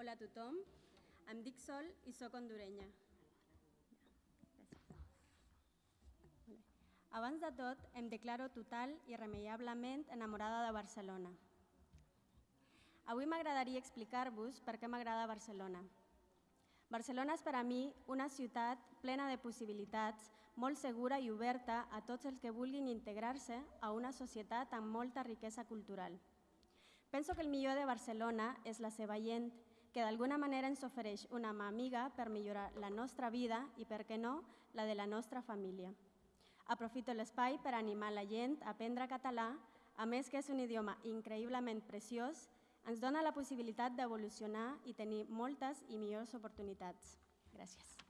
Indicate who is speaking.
Speaker 1: Hola a tothom, em dic Sol i sóc hondurenya. Abans de tot, em declaro total i irremeiablement enamorada de Barcelona. Avui m'agradaria explicar-vos per què m'agrada Barcelona. Barcelona és per a mi una ciutat plena de possibilitats, molt segura i oberta a tots els que vulguin integrar-se a una societat amb molta riquesa cultural. Penso que el millor de Barcelona és la seva gent, que d'alguna manera ens ofereix una mà amiga per millorar la nostra vida i, per què no, la de la nostra família. Aprofito l'espai per animar la gent a aprendre català, a més que és un idioma increïblement preciós, ens dona la possibilitat d'evolucionar i tenir moltes i millors oportunitats. Gràcies.